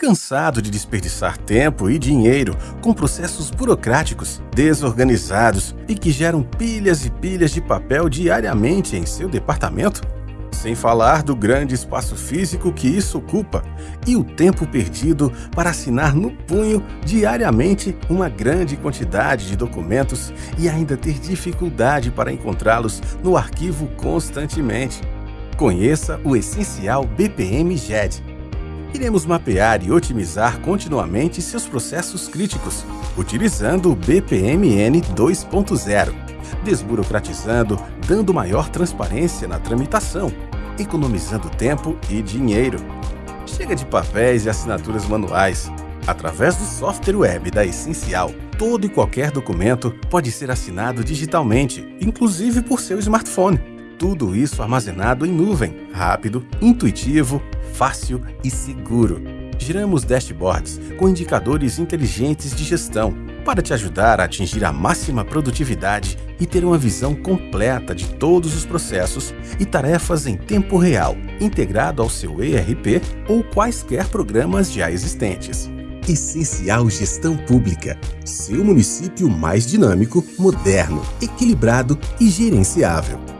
Cansado de desperdiçar tempo e dinheiro com processos burocráticos, desorganizados e que geram pilhas e pilhas de papel diariamente em seu departamento? Sem falar do grande espaço físico que isso ocupa e o tempo perdido para assinar no punho diariamente uma grande quantidade de documentos e ainda ter dificuldade para encontrá-los no arquivo constantemente. Conheça o essencial BPM GED Iremos mapear e otimizar continuamente seus processos críticos, utilizando o BPMN 2.0, desburocratizando, dando maior transparência na tramitação, economizando tempo e dinheiro. Chega de papéis e assinaturas manuais. Através do software web da Essencial, todo e qualquer documento pode ser assinado digitalmente, inclusive por seu smartphone. Tudo isso armazenado em nuvem, rápido, intuitivo, fácil e seguro. Giramos dashboards com indicadores inteligentes de gestão para te ajudar a atingir a máxima produtividade e ter uma visão completa de todos os processos e tarefas em tempo real, integrado ao seu ERP ou quaisquer programas já existentes. Essencial Gestão Pública. Seu município mais dinâmico, moderno, equilibrado e gerenciável.